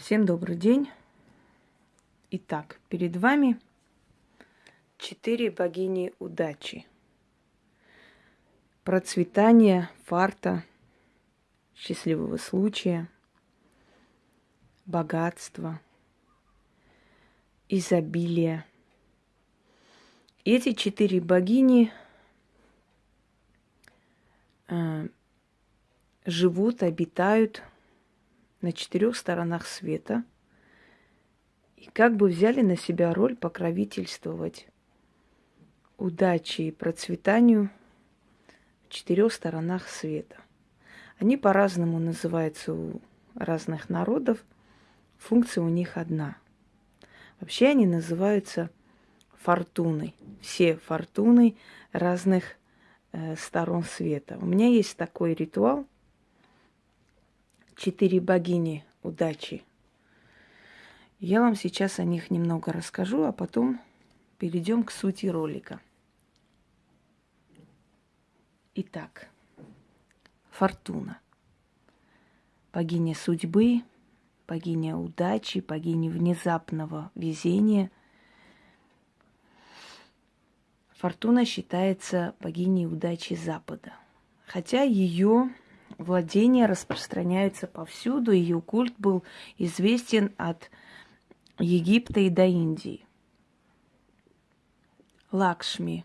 Всем добрый день. Итак, перед вами четыре богини удачи. Процветания, фарта, счастливого случая, богатства, изобилия. Эти четыре богини э, живут, обитают на четырех сторонах света и как бы взяли на себя роль покровительствовать удаче и процветанию в четырех сторонах света. Они по-разному называются у разных народов. Функция у них одна. Вообще они называются фортуной. Все фортуны разных э, сторон света. У меня есть такой ритуал – четыре богини удачи. Я вам сейчас о них немного расскажу, а потом перейдем к сути ролика. Итак, Фортуна. Богиня судьбы, богиня удачи, богиня внезапного везения. Фортуна считается богиней удачи Запада. Хотя ее владения распространяются повсюду. Ее культ был известен от Египта и до Индии. Лакшми,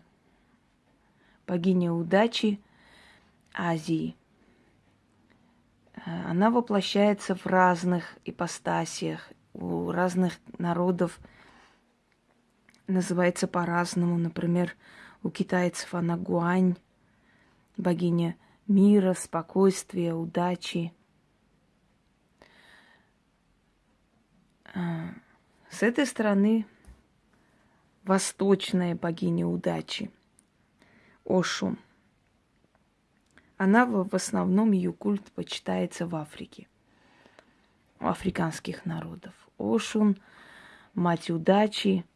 богиня удачи Азии. Она воплощается в разных ипостасиях, у разных народов называется по-разному. Например, у китайцев она Гуань, богиня мира, спокойствия, удачи. А, с этой стороны восточная богиня удачи, Ошу. Она в основном ее культ почитается в Африке, у африканских народов. Ошун, мать удачи –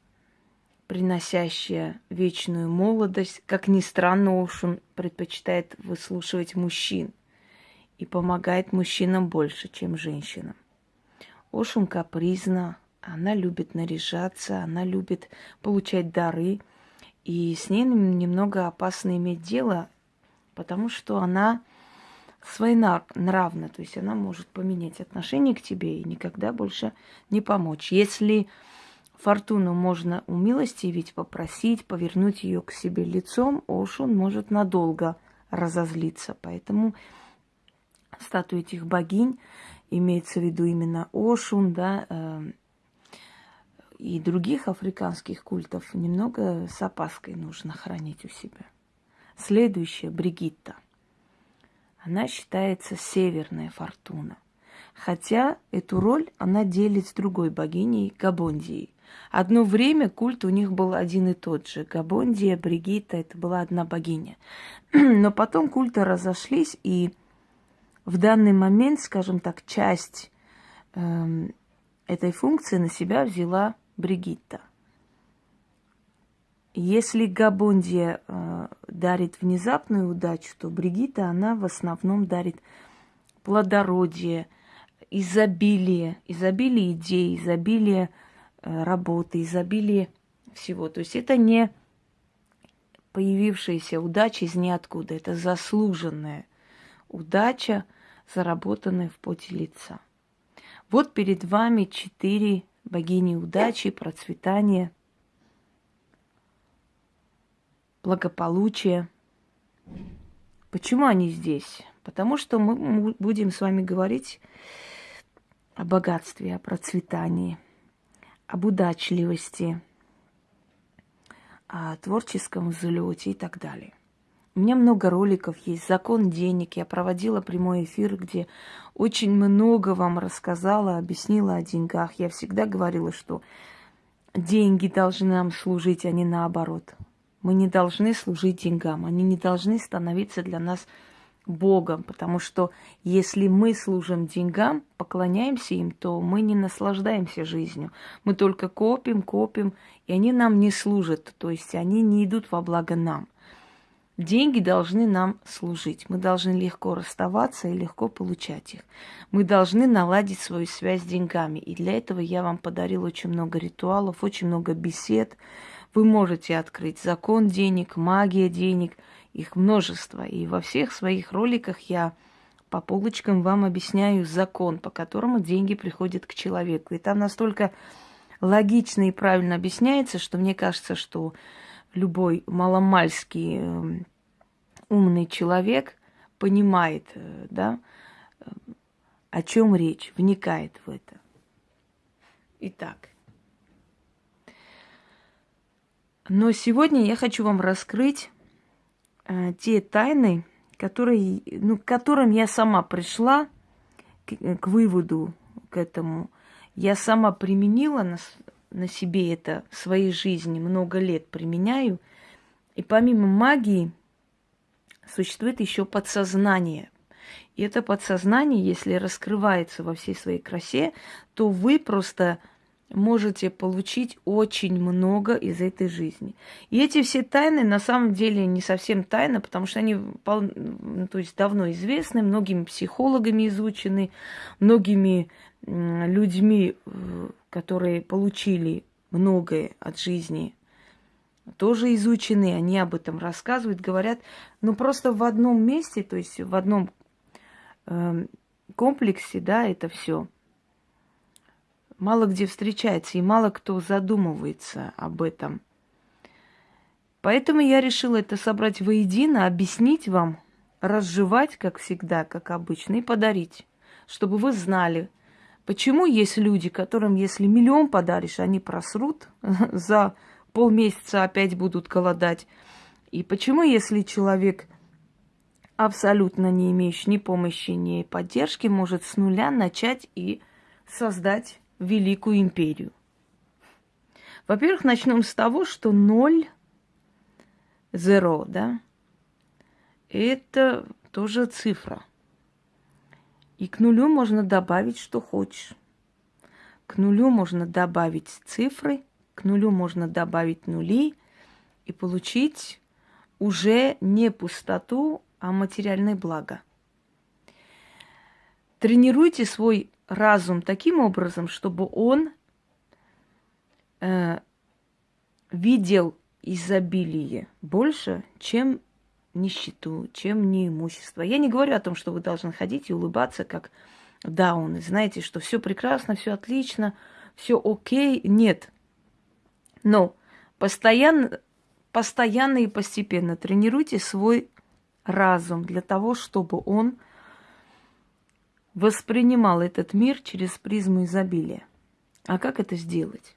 приносящая вечную молодость. Как ни странно, Ошун предпочитает выслушивать мужчин и помогает мужчинам больше, чем женщинам. Ошун капризна, она любит наряжаться, она любит получать дары. И с ней немного опасно иметь дело, потому что она своенравна, то есть она может поменять отношение к тебе и никогда больше не помочь. Если Фортуну можно умилостивить, попросить, повернуть ее к себе лицом, Ошун может надолго разозлиться. Поэтому статуи этих богинь, имеется в виду именно Ошун, да, э, и других африканских культов немного с опаской нужно хранить у себя. Следующая Бригитта. Она считается северная фортуна. Хотя эту роль она делит с другой богиней Габондией. Одно время культ у них был один и тот же. Габондия, Бригитта, это была одна богиня. Но потом культы разошлись, и в данный момент, скажем так, часть э, этой функции на себя взяла Бригитта. Если Габондия э, дарит внезапную удачу, то Бригитта, она в основном дарит плодородие, изобилие, изобилие идей, изобилие работы, изобилие всего. То есть это не появившаяся удача из ниоткуда, это заслуженная удача, заработанная в поте лица. Вот перед вами четыре богини удачи, процветания, благополучия. Почему они здесь? Потому что мы будем с вами говорить о богатстве, о процветании – об удачливости, о творческом взлете и так далее. У меня много роликов есть, закон денег. Я проводила прямой эфир, где очень много вам рассказала, объяснила о деньгах. Я всегда говорила, что деньги должны нам служить, а не наоборот. Мы не должны служить деньгам, они не должны становиться для нас Богом, потому что если мы служим деньгам, поклоняемся им, то мы не наслаждаемся жизнью. Мы только копим, копим, и они нам не служат, то есть они не идут во благо нам. Деньги должны нам служить. Мы должны легко расставаться и легко получать их. Мы должны наладить свою связь с деньгами. И для этого я вам подарил очень много ритуалов, очень много бесед. Вы можете открыть закон денег, магия денег, их множество. И во всех своих роликах я по полочкам вам объясняю закон, по которому деньги приходят к человеку. И там настолько логично и правильно объясняется, что мне кажется, что любой маломальский эм, умный человек понимает, э, да, э, о чем речь, вникает в это. Итак, но сегодня я хочу вам раскрыть те тайны, которые, ну, к которым я сама пришла к, к выводу к этому. Я сама применила на, на себе это в своей жизни, много лет применяю. И помимо магии существует еще подсознание. И это подсознание, если раскрывается во всей своей красе, то вы просто можете получить очень много из этой жизни. И эти все тайны на самом деле не совсем тайны, потому что они ну, то есть давно известны, многими психологами изучены, многими людьми, э, которые получили многое от жизни, тоже изучены, они об этом рассказывают, говорят, но просто в одном месте, то есть в одном э, комплексе, да, это все – мало где встречается, и мало кто задумывается об этом. Поэтому я решила это собрать воедино, объяснить вам, разжевать, как всегда, как обычно, и подарить, чтобы вы знали, почему есть люди, которым, если миллион подаришь, они просрут, за полмесяца опять будут голодать. И почему, если человек абсолютно не имеющий ни помощи, ни поддержки, может с нуля начать и создать Великую империю? Во-первых, начнем с того, что ноль, zero, да, это тоже цифра. И к нулю можно добавить, что хочешь. К нулю можно добавить цифры, к нулю можно добавить нули и получить уже не пустоту, а материальное благо. Тренируйте свой разум таким образом, чтобы он э, видел изобилие больше, чем нищету, чем неимущество. Я не говорю о том, что вы должны ходить и улыбаться, как дауны. Знаете, что все прекрасно, все отлично, все окей. Нет. Но постоянно, постоянно и постепенно тренируйте свой разум для того, чтобы он воспринимал этот мир через призму изобилия. А как это сделать?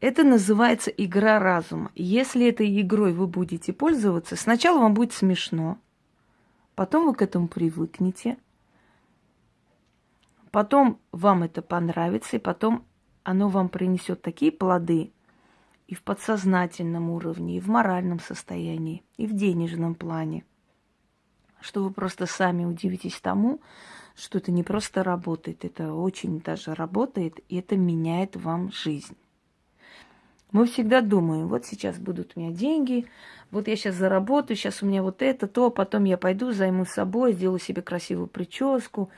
Это называется игра разума. Если этой игрой вы будете пользоваться, сначала вам будет смешно, потом вы к этому привыкнете, потом вам это понравится, и потом оно вам принесет такие плоды и в подсознательном уровне, и в моральном состоянии, и в денежном плане – что вы просто сами удивитесь тому, что это не просто работает, это очень даже работает, и это меняет вам жизнь. Мы всегда думаем, вот сейчас будут у меня деньги, вот я сейчас заработаю, сейчас у меня вот это, то, потом я пойду, займусь собой, сделаю себе красивую прическу,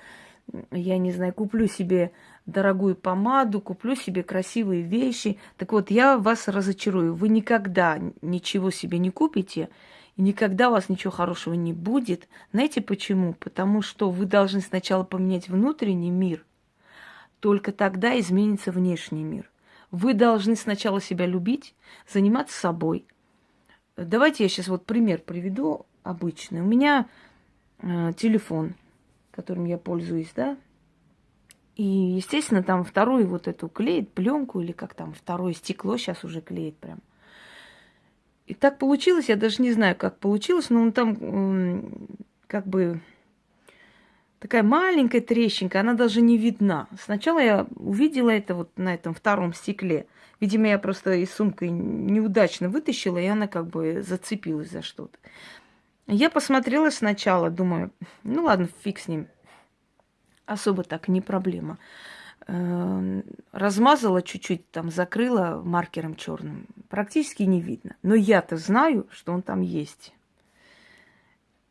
я не знаю, куплю себе дорогую помаду, куплю себе красивые вещи. Так вот, я вас разочарую. Вы никогда ничего себе не купите, никогда у вас ничего хорошего не будет. Знаете почему? Потому что вы должны сначала поменять внутренний мир, только тогда изменится внешний мир. Вы должны сначала себя любить, заниматься собой. Давайте я сейчас вот пример приведу обычный. У меня э, телефон, которым я пользуюсь, да, и, естественно, там вторую вот эту клеит пленку или как там второе стекло сейчас уже клеит прям. И так получилось, я даже не знаю, как получилось, но он там как бы такая маленькая трещинка, она даже не видна. Сначала я увидела это вот на этом втором стекле. Видимо, я просто из сумки неудачно вытащила, и она как бы зацепилась за что-то. Я посмотрела сначала, думаю, ну ладно, фиг с ним. Особо так, не проблема. Э, размазала чуть-чуть, там закрыла маркером черным. Практически не видно. Но я-то знаю, что он там есть.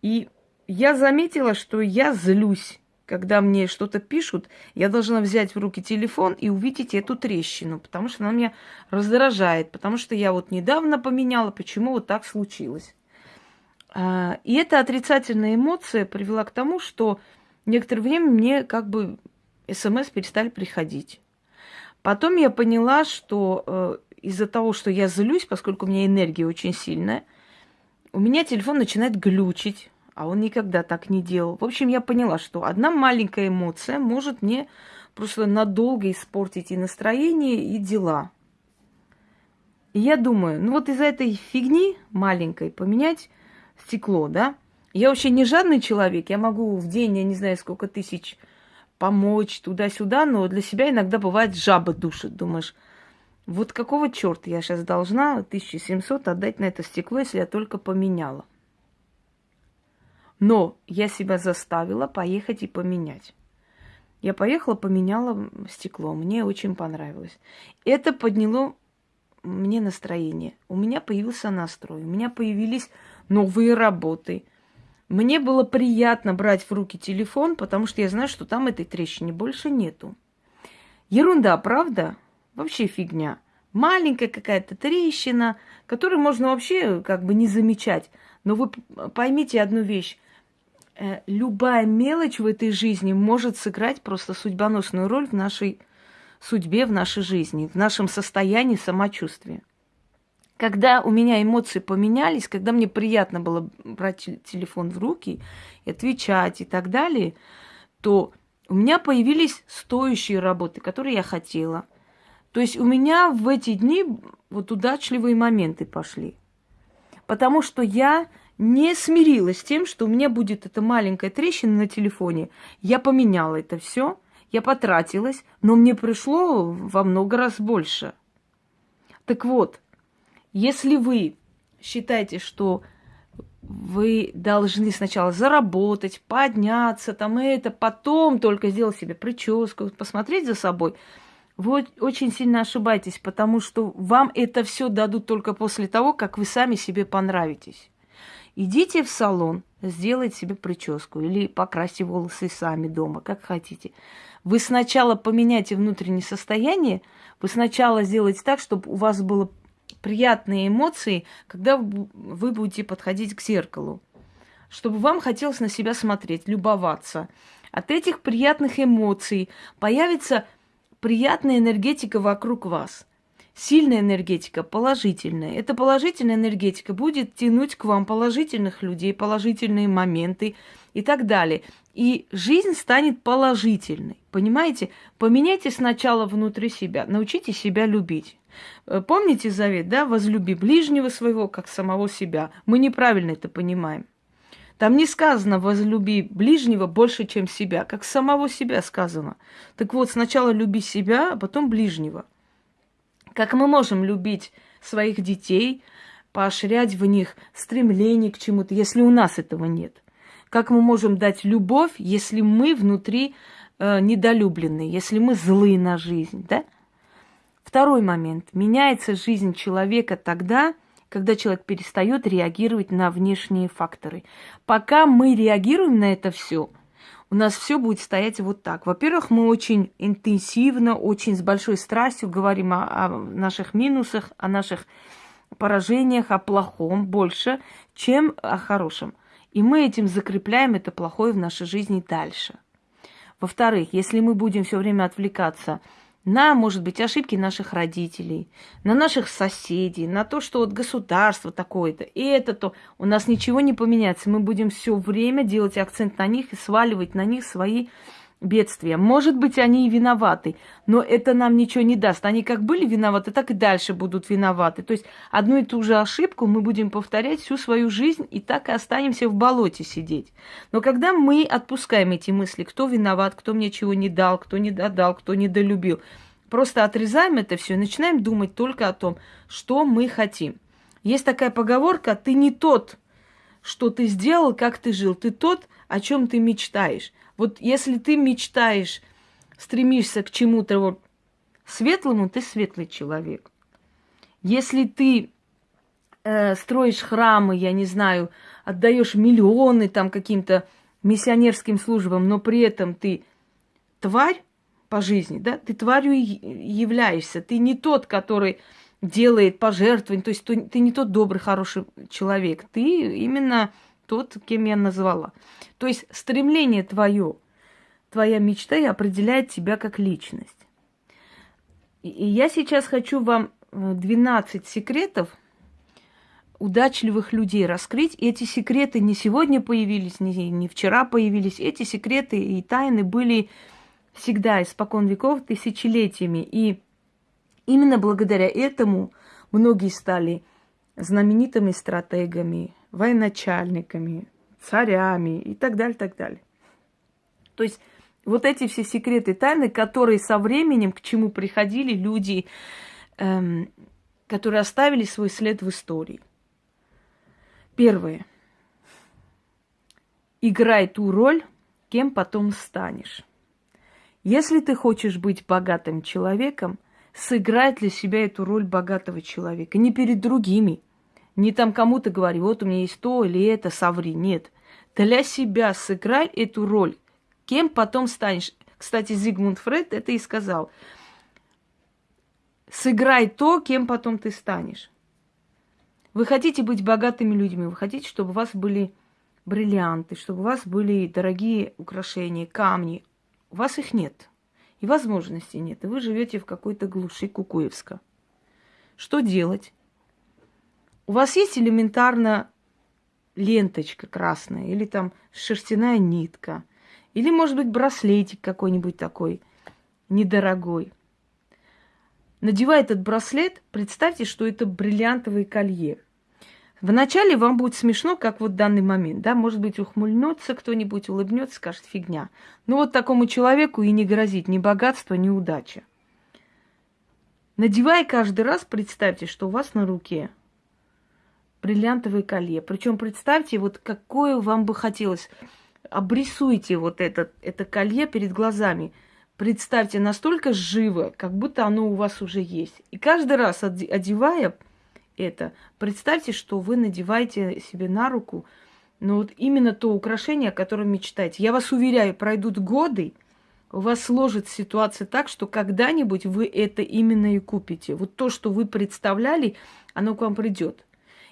И я заметила, что я злюсь когда мне что-то пишут, я должна взять в руки телефон и увидеть эту трещину, потому что она меня раздражает, потому что я вот недавно поменяла, почему вот так случилось. А, и эта отрицательная эмоция привела к тому, что некоторое время мне как бы смс перестали приходить. Потом я поняла, что э, из-за того, что я злюсь, поскольку у меня энергия очень сильная, у меня телефон начинает глючить а он никогда так не делал. В общем, я поняла, что одна маленькая эмоция может мне просто надолго испортить и настроение, и дела. И я думаю, ну вот из-за этой фигни маленькой поменять стекло, да? Я вообще не жадный человек, я могу в день, я не знаю, сколько тысяч помочь туда-сюда, но для себя иногда бывает жаба душит. Думаешь, вот какого черта я сейчас должна 1700 отдать на это стекло, если я только поменяла? Но я себя заставила поехать и поменять. Я поехала, поменяла стекло. Мне очень понравилось. Это подняло мне настроение. У меня появился настрой. У меня появились новые работы. Мне было приятно брать в руки телефон, потому что я знаю, что там этой трещины больше нету. Ерунда, правда? Вообще фигня. Маленькая какая-то трещина, которую можно вообще как бы не замечать. Но вы поймите одну вещь. Э, любая мелочь в этой жизни может сыграть просто судьбоносную роль в нашей судьбе, в нашей жизни, в нашем состоянии самочувствия. Когда у меня эмоции поменялись, когда мне приятно было брать телефон в руки, и отвечать и так далее, то у меня появились стоящие работы, которые я хотела. То есть у меня в эти дни вот удачливые моменты пошли. Потому что я не смирилась с тем, что у меня будет эта маленькая трещина на телефоне. Я поменяла это все, я потратилась, но мне пришло во много раз больше. Так вот, если вы считаете, что вы должны сначала заработать, подняться, там это, потом только сделать себе прическу, посмотреть за собой, вы очень сильно ошибаетесь, потому что вам это все дадут только после того, как вы сами себе понравитесь. Идите в салон, сделайте себе прическу или покрасьте волосы сами дома, как хотите. Вы сначала поменяйте внутреннее состояние, вы сначала сделайте так, чтобы у вас было приятные эмоции, когда вы будете подходить к зеркалу. Чтобы вам хотелось на себя смотреть, любоваться. От этих приятных эмоций появится приятная энергетика вокруг вас сильная энергетика, положительная. Эта положительная энергетика будет тянуть к вам положительных людей, положительные моменты и так далее. И жизнь станет положительной. Понимаете? Поменяйте сначала внутри себя, научите себя любить. Э, помните завет, да? Возлюби ближнего своего, как самого себя. Мы неправильно это понимаем. Там не сказано возлюби ближнего больше, чем себя, как самого себя сказано. Так вот, сначала люби себя, а потом ближнего – как мы можем любить своих детей, поощрять в них стремление к чему-то, если у нас этого нет? Как мы можем дать любовь, если мы внутри э, недолюблены, если мы злые на жизнь, да? Второй момент. Меняется жизнь человека тогда, когда человек перестает реагировать на внешние факторы. Пока мы реагируем на это все, у нас все будет стоять вот так. Во-первых, мы очень интенсивно, очень с большой страстью говорим о, о наших минусах, о наших поражениях, о плохом больше, чем о хорошем. И мы этим закрепляем это плохое в нашей жизни дальше. Во-вторых, если мы будем все время отвлекаться на, может быть, ошибки наших родителей, на наших соседей, на то, что вот государство такое-то, и это то, у нас ничего не поменяется. Мы будем все время делать акцент на них и сваливать на них свои бедствия. Может быть, они и виноваты, но это нам ничего не даст. Они как были виноваты, так и дальше будут виноваты. То есть одну и ту же ошибку мы будем повторять всю свою жизнь и так и останемся в болоте сидеть. Но когда мы отпускаем эти мысли, кто виноват, кто мне чего не дал, кто не додал, кто недолюбил, просто отрезаем это все и начинаем думать только о том, что мы хотим. Есть такая поговорка, ты не тот, что ты сделал, как ты жил, ты тот, о чем ты мечтаешь. Вот если ты мечтаешь стремишься к чему-то светлому, ты светлый человек. Если ты э, строишь храмы, я не знаю, отдаешь миллионы там каким-то миссионерским службам, но при этом ты тварь по жизни, да, ты тварью являешься, ты не тот, который делает пожертвования, то есть ты не тот добрый, хороший человек, ты именно тот, кем я назвала. То есть стремление твое, твоя мечта и определяет тебя как личность. И я сейчас хочу вам 12 секретов удачливых людей раскрыть. Эти секреты не сегодня появились, не, не вчера появились. Эти секреты и тайны были всегда, испокон веков, тысячелетиями. И именно благодаря этому многие стали знаменитыми стратегами, военачальниками, царями и так далее, так далее. То есть вот эти все секреты тайны, которые со временем к чему приходили люди, эм, которые оставили свой след в истории. Первое. Играй ту роль, кем потом станешь. Если ты хочешь быть богатым человеком, сыграй для себя эту роль богатого человека. Не перед другими. Не там кому-то говори, вот у меня есть то или это, соври. Нет. Для себя сыграй эту роль. Кем потом станешь? Кстати, Зигмунд Фред это и сказал. Сыграй то, кем потом ты станешь. Вы хотите быть богатыми людьми, вы хотите, чтобы у вас были бриллианты, чтобы у вас были дорогие украшения, камни. У вас их нет. И возможностей нет. И вы живете в какой-то глуши Кукуевска. Что делать? У вас есть элементарно ленточка красная, или там шерстяная нитка, или, может быть, браслетик какой-нибудь такой недорогой. Надевая этот браслет, представьте, что это бриллиантовое колье. Вначале вам будет смешно, как вот в данный момент, да, может быть, ухмыльнется кто-нибудь, улыбнется, скажет фигня. Но вот такому человеку и не грозит ни богатство, ни удача. Надевая каждый раз, представьте, что у вас на руке бриллиантовое колье. Причем представьте, вот какое вам бы хотелось. Обрисуйте вот это, это колье перед глазами – представьте, настолько живо, как будто оно у вас уже есть. И каждый раз одевая это, представьте, что вы надеваете себе на руку, ну вот именно то украшение, о котором мечтаете. Я вас уверяю, пройдут годы, у вас сложится ситуация так, что когда-нибудь вы это именно и купите. Вот то, что вы представляли, оно к вам придет.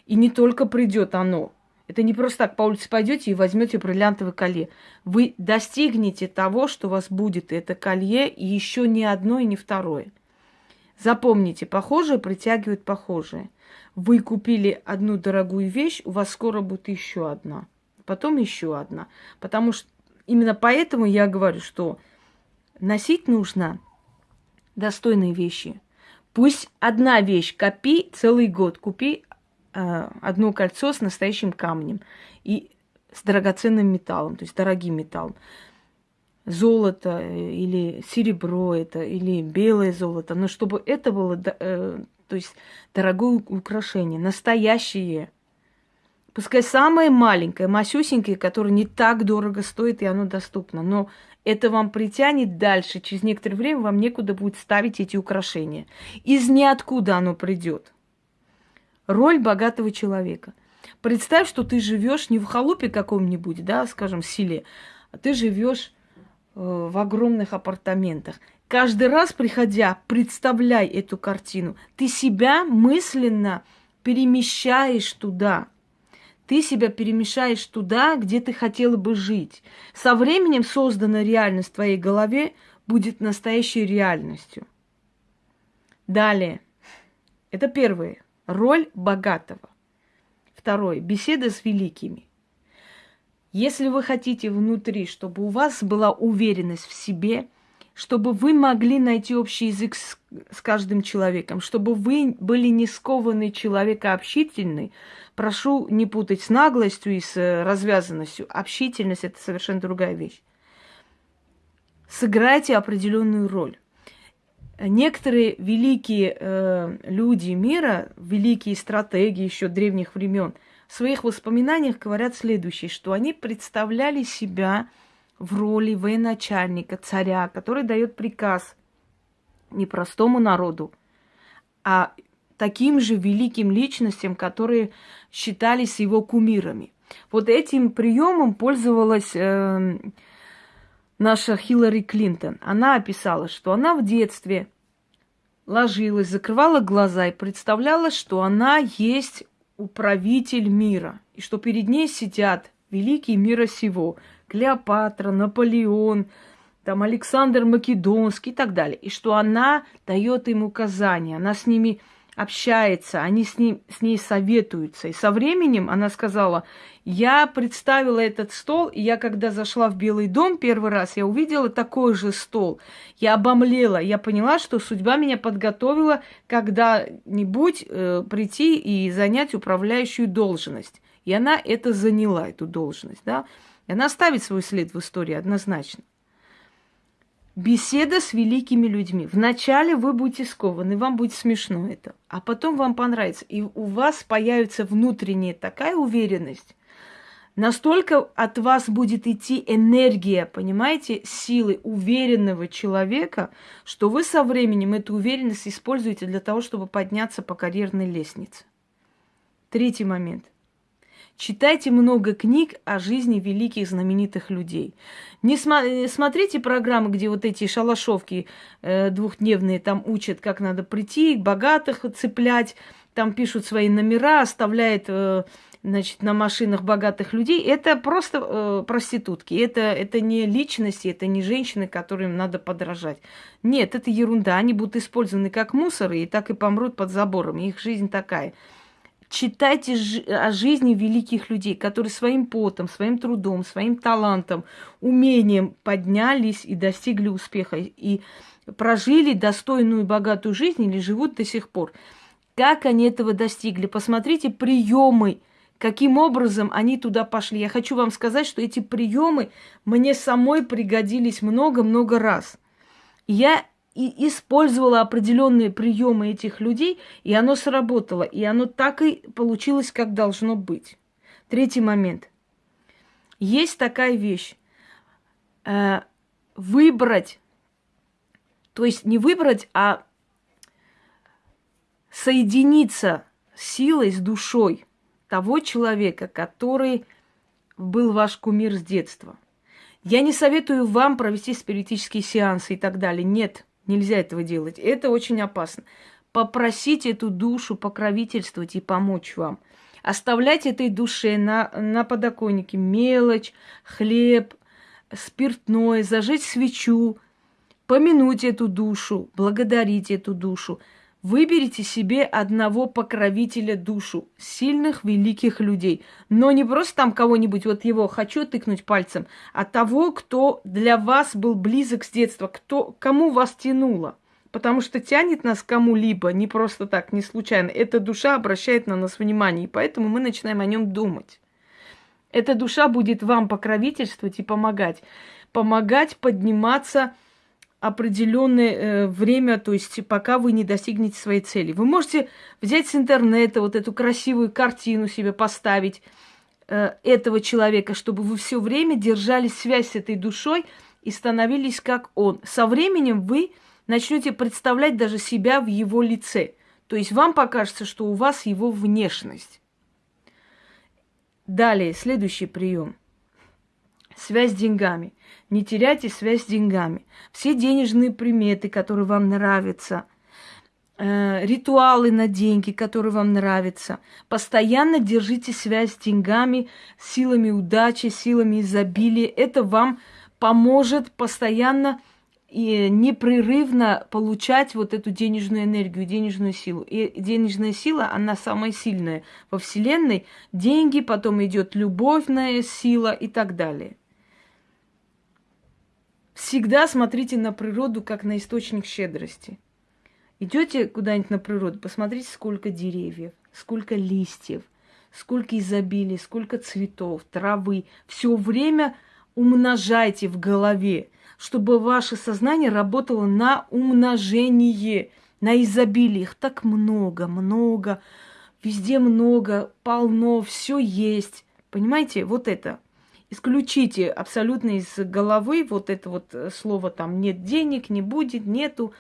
И не только придет оно, это не просто так по улице пойдете и возьмете бриллиантовое колье. Вы достигнете того, что у вас будет это колье, и еще не одно и не второе. Запомните, похожее притягивает похожее. Вы купили одну дорогую вещь, у вас скоро будет еще одна. Потом еще одна. Потому что именно поэтому я говорю, что носить нужно достойные вещи. Пусть одна вещь копи целый год, купи одно кольцо с настоящим камнем и с драгоценным металлом, то есть дорогим металлом. Золото э, или серебро это, или белое золото, но чтобы это было, э, то есть дорогое украшение, настоящее. Пускай самое маленькое, масюсенькое, которое не так дорого стоит, и оно доступно. Но это вам притянет дальше. Через некоторое время вам некуда будет ставить эти украшения. Из ниоткуда оно придет роль богатого человека. Представь, что ты живешь не в халупе каком-нибудь, да, скажем, селе, а ты живешь э, в огромных апартаментах. Каждый раз, приходя, представляй эту картину. Ты себя мысленно перемещаешь туда. Ты себя перемещаешь туда, где ты хотела бы жить. Со временем созданная реальность в твоей голове будет настоящей реальностью. Далее. Это первое. Роль богатого. Второе. Беседа с великими. Если вы хотите внутри, чтобы у вас была уверенность в себе, чтобы вы могли найти общий язык с, с каждым человеком, чтобы вы были не скованный человек, а общительный, прошу не путать с наглостью и с э, развязанностью. Общительность – это совершенно другая вещь. Сыграйте определенную роль некоторые великие э, люди мира, великие стратеги еще древних времен, в своих воспоминаниях говорят следующее, что они представляли себя в роли военачальника, царя, который дает приказ не простому народу, а таким же великим личностям, которые считались его кумирами. Вот этим приемом пользовалась э, наша Хиллари Клинтон. Она описала, что она в детстве ложилась, закрывала глаза и представляла, что она есть управитель мира, и что перед ней сидят великие мира сего, Клеопатра, Наполеон, там Александр Македонский и так далее, и что она дает им указания, она с ними общается, они с, ним, с ней советуются. И со временем она сказала, я представила этот стол, и я когда зашла в Белый дом первый раз, я увидела такой же стол. Я обомлела, я поняла, что судьба меня подготовила когда-нибудь э, прийти и занять управляющую должность. И она это заняла, эту должность, да. И она оставит свой след в истории однозначно. Беседа с великими людьми. Вначале вы будете скованы, вам будет смешно это, а потом вам понравится. И у вас появится внутренняя такая уверенность, настолько от вас будет идти энергия, понимаете, силы уверенного человека, что вы со временем эту уверенность используете для того, чтобы подняться по карьерной лестнице. Третий момент – Читайте много книг о жизни великих знаменитых людей. Не см- смотрите программы, где вот эти шалашовки э, двухдневные там учат, как надо прийти, богатых цеплять, там пишут свои номера, оставляют э, значит, на машинах богатых людей. Это просто э, проститутки. Это, это не личности, это не женщины, которым надо подражать. Нет, это ерунда. Они будут использованы как мусоры и так и помрут под забором. Их жизнь такая – Читайте о жизни великих людей, которые своим потом, своим трудом, своим талантом, умением поднялись и достигли успеха, и прожили достойную богатую жизнь или живут до сих пор. Как они этого достигли? Посмотрите приемы, каким образом они туда пошли. Я хочу вам сказать, что эти приемы мне самой пригодились много-много раз. Я и использовала определенные приемы этих людей, и оно сработало, и оно так и получилось, как должно быть. Третий момент. Есть такая вещь. Э, выбрать, то есть не выбрать, а соединиться силой, с душой того человека, который был ваш кумир с детства. Я не советую вам провести спиритические сеансы и так далее. Нет. Нельзя этого делать. Это очень опасно. Попросить эту душу покровительствовать и помочь вам. Оставлять этой душе на, на подоконнике мелочь, хлеб, спиртное, зажечь свечу, помянуть эту душу, благодарить эту душу – Выберите себе одного покровителя душу, сильных, великих людей. Но не просто там кого-нибудь, вот его хочу тыкнуть пальцем, а того, кто для вас был близок с детства, кто, кому вас тянуло. Потому что тянет нас кому-либо, не просто так, не случайно. Эта душа обращает на нас внимание, и поэтому мы начинаем о нем думать. Эта душа будет вам покровительствовать и помогать. Помогать подниматься – определенное э, время, то есть пока вы не достигнете своей цели. Вы можете взять с интернета вот эту красивую картину себе поставить э, этого человека, чтобы вы все время держали связь с этой душой и становились как он. Со временем вы начнете представлять даже себя в его лице. То есть вам покажется, что у вас его внешность. Далее, следующий прием. Связь с деньгами. Не теряйте связь с деньгами. Все денежные приметы, которые вам нравятся, э, ритуалы на деньги, которые вам нравятся. Постоянно держите связь с деньгами, силами удачи, силами изобилия. Это вам поможет постоянно и непрерывно получать вот эту денежную энергию, денежную силу. И денежная сила, она самая сильная во Вселенной. Деньги, потом идет любовная сила и так далее. Всегда смотрите на природу как на источник щедрости. Идете куда-нибудь на природу, посмотрите, сколько деревьев, сколько листьев, сколько изобилия, сколько цветов, травы. Все время умножайте в голове, чтобы ваше сознание работало на умножение, на изобилие. Их так много, много, везде много, полно, все есть. Понимаете, вот это. Исключите абсолютно из головы вот это вот э, слово там нет денег, не будет, нету.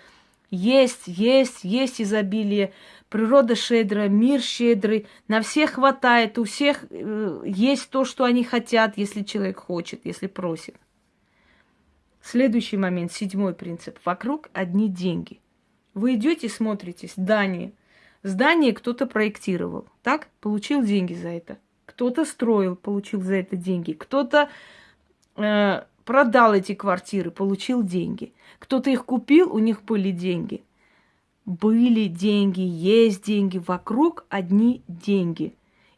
Есть, есть, есть изобилие. Природа щедрая, мир щедрый, на всех хватает, у всех э, есть то, что они хотят, если человек хочет, если просит. Следующий момент, седьмой принцип. Вокруг одни деньги. Вы идете, смотрите, здание. Здание кто-то проектировал, так? Получил деньги за это. Кто-то строил, получил за это деньги. Кто-то э, продал эти квартиры, получил деньги. Кто-то их купил, у них были деньги. Были деньги, есть деньги, вокруг одни деньги.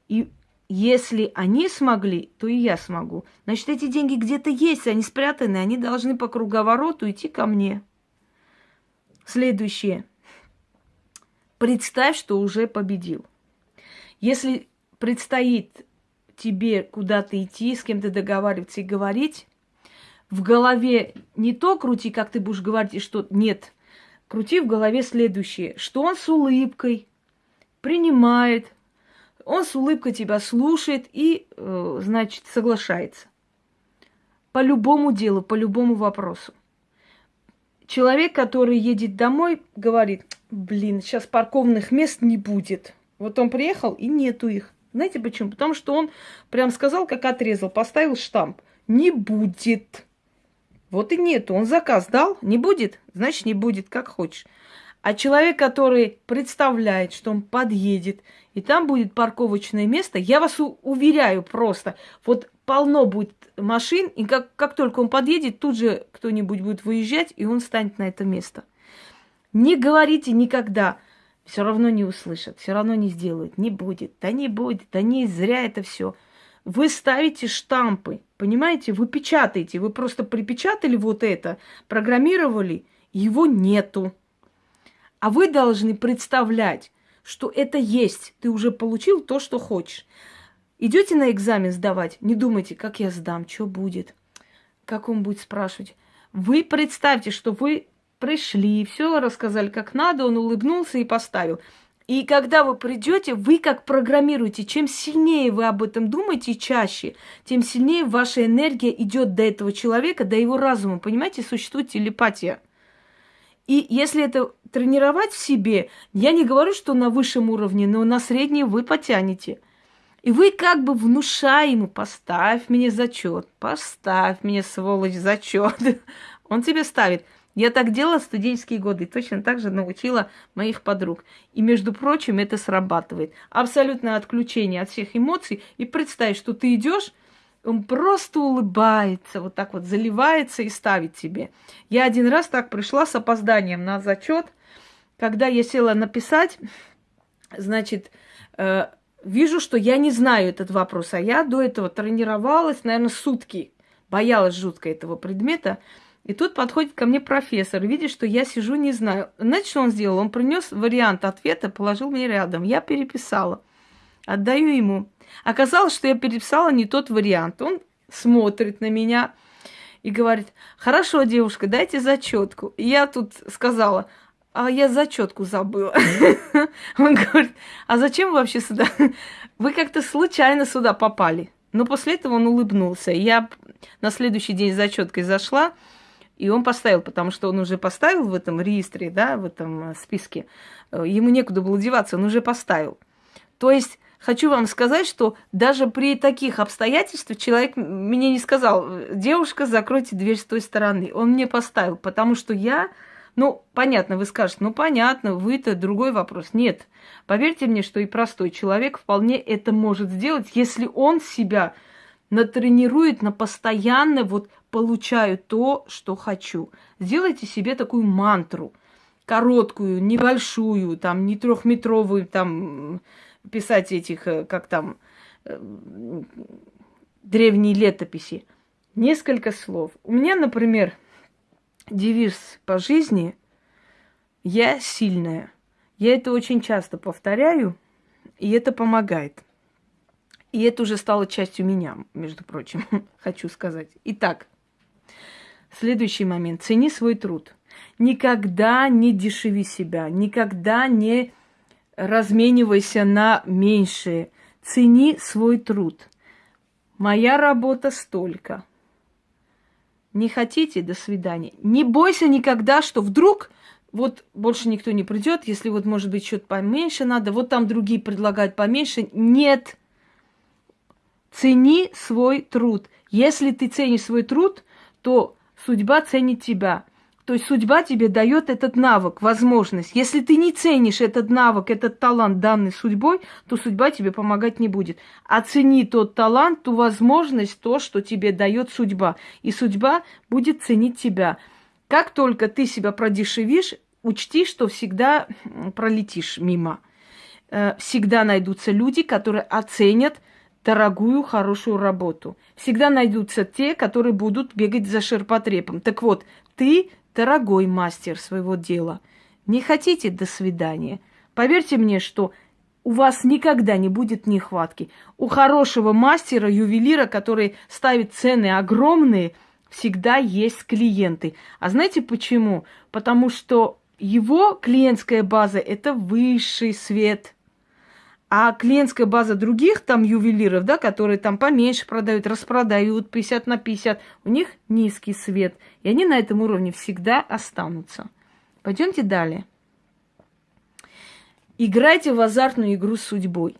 И если они смогли, то и я смогу. Значит, эти деньги где-то есть, они спрятаны, они должны по круговороту идти ко мне. Следующее. Представь, что уже победил. Если предстоит тебе куда-то идти, с кем-то договариваться и говорить, в голове не то крути, как ты будешь говорить, и что нет. Крути в голове следующее, что он с улыбкой принимает, он с улыбкой тебя слушает и, э, значит, соглашается. По любому делу, по любому вопросу. Человек, который едет домой, говорит, блин, сейчас парковных мест не будет. Вот он приехал, и нету их. Знаете почему? Потому что он прям сказал, как отрезал, поставил штамп. Не будет. Вот и нету. Он заказ дал, не будет, значит не будет, как хочешь. А человек, который представляет, что он подъедет, и там будет парковочное место, я вас уверяю просто, вот полно будет машин, и как, как только он подъедет, тут же кто-нибудь будет выезжать, и он станет на это место. Не говорите никогда, все равно не услышат, все равно не сделают, не будет, да не будет, да не зря это все. Вы ставите штампы, понимаете, вы печатаете, вы просто припечатали вот это, программировали, его нету. А вы должны представлять, что это есть. Ты уже получил то, что хочешь. Идете на экзамен сдавать, не думайте, как я сдам, что будет, как он будет спрашивать. Вы представьте, что вы пришли, все рассказали как надо, он улыбнулся и поставил. И когда вы придете, вы как программируете, чем сильнее вы об этом думаете чаще, тем сильнее ваша энергия идет до этого человека, до его разума. Понимаете, существует телепатия. И если это тренировать в себе, я не говорю, что на высшем уровне, но на средний вы потянете. И вы как бы внушая ему, поставь мне зачет, поставь мне, сволочь, зачет. Он тебе ставит. Я так делала в студенческие годы, точно так же научила моих подруг. И, между прочим, это срабатывает. Абсолютное отключение от всех эмоций. И представь, что ты идешь, он просто улыбается, вот так вот заливается и ставит тебе. Я один раз так пришла с опозданием на зачет, когда я села написать, значит, э, вижу, что я не знаю этот вопрос, а я до этого тренировалась, наверное, сутки, боялась жутко этого предмета. И тут подходит ко мне профессор, видит, что я сижу, не знаю. Знаете, что он сделал? Он принес вариант ответа, положил мне рядом. Я переписала. Отдаю ему. Оказалось, что я переписала не тот вариант. Он смотрит на меня и говорит, хорошо, девушка, дайте зачетку. И я тут сказала, а я зачетку забыла. Он говорит, а зачем вы вообще сюда? Вы как-то случайно сюда попали. Но после этого он улыбнулся. Я на следующий день зачеткой зашла, и он поставил, потому что он уже поставил в этом реестре, да, в этом списке. Ему некуда было деваться, он уже поставил. То есть хочу вам сказать, что даже при таких обстоятельствах человек мне не сказал, девушка, закройте дверь с той стороны. Он мне поставил, потому что я, ну, понятно, вы скажете, ну, понятно, вы-то другой вопрос. Нет, поверьте мне, что и простой человек вполне это может сделать, если он себя натренирует на постоянно вот получаю то, что хочу. Сделайте себе такую мантру, короткую, небольшую, там, не трехметровую, там, писать этих, э, как там, э, древние летописи. Несколько слов. У меня, например, девиз по жизни «Я сильная». Я это очень часто повторяю, и это помогает. И это уже стало частью меня, между прочим, хочу сказать. Итак, следующий момент. Цени свой труд. Никогда не дешеви себя, никогда не разменивайся на меньшее. Цени свой труд. Моя работа столько. Не хотите? До свидания. Не бойся никогда, что вдруг вот больше никто не придет, если вот, может быть, что-то поменьше надо, вот там другие предлагают поменьше. Нет. Цени свой труд. Если ты ценишь свой труд, то судьба ценит тебя. То есть судьба тебе дает этот навык, возможность. Если ты не ценишь этот навык, этот талант, данный судьбой, то судьба тебе помогать не будет. Оцени тот талант, ту возможность, то, что тебе дает судьба. И судьба будет ценить тебя. Как только ты себя продешевишь, учти, что всегда пролетишь мимо. Э, всегда найдутся люди, которые оценят дорогую, хорошую работу. Всегда найдутся те, которые будут бегать за ширпотребом. Так вот, ты дорогой мастер своего дела. Не хотите до свидания? Поверьте мне, что у вас никогда не будет нехватки. У хорошего мастера, ювелира, который ставит цены огромные, всегда есть клиенты. А знаете почему? Потому что его клиентская база – это высший свет – а клиентская база других там ювелиров, да, которые там поменьше продают, распродают 50 на 50, у них низкий свет. И они на этом уровне всегда останутся. Пойдемте далее. Играйте в азартную игру с судьбой.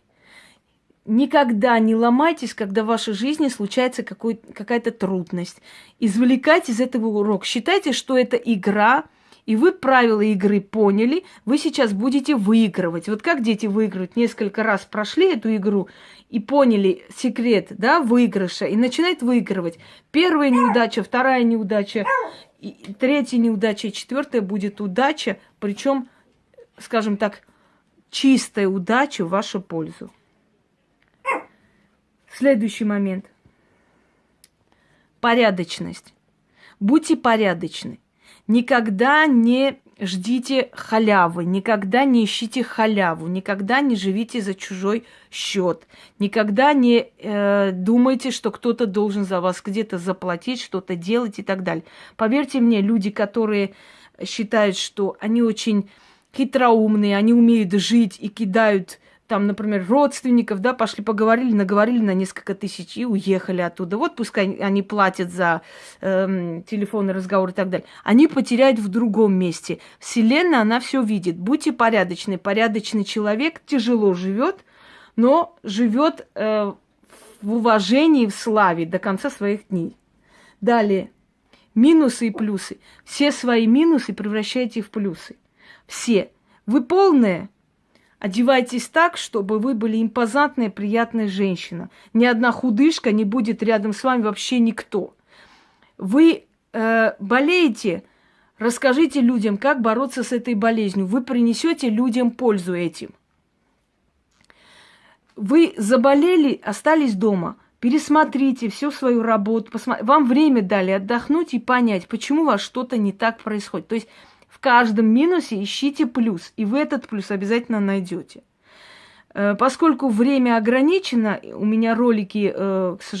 Никогда не ломайтесь, когда в вашей жизни случается какая-то трудность. Извлекайте из этого урок. Считайте, что это игра – и вы правила игры поняли, вы сейчас будете выигрывать. Вот как дети выигрывают, несколько раз прошли эту игру и поняли секрет, да, выигрыша, и начинают выигрывать. Первая неудача, вторая неудача, третья неудача, четвертая будет удача, причем, скажем так, чистая удача в вашу пользу. Следующий момент. Порядочность. Будьте порядочны. Никогда не ждите халявы, никогда не ищите халяву, никогда не живите за чужой счет, никогда не э, думайте, что кто-то должен за вас где-то заплатить, что-то делать и так далее. Поверьте мне, люди, которые считают, что они очень хитроумные, они умеют жить и кидают там, например, родственников, да, пошли поговорили, наговорили на несколько тысяч и уехали оттуда. Вот пускай они платят за эм, телефонный разговор и так далее. Они потеряют в другом месте. Вселенная, она все видит. Будьте порядочны. Порядочный человек тяжело живет, но живет э, в уважении, в славе до конца своих дней. Далее. Минусы и плюсы. Все свои минусы превращайте в плюсы. Все. Вы полные, Одевайтесь так, чтобы вы были импозантная, приятная женщина. Ни одна худышка не будет рядом с вами вообще никто. Вы э, болеете, расскажите людям, как бороться с этой болезнью. Вы принесете людям пользу этим. Вы заболели, остались дома. Пересмотрите всю свою работу. Посмотри. Вам время дали отдохнуть и понять, почему у вас что-то не так происходит. То есть каждом минусе ищите плюс, и вы этот плюс обязательно найдете. Э, поскольку время ограничено, у меня ролики, э, к сожалению,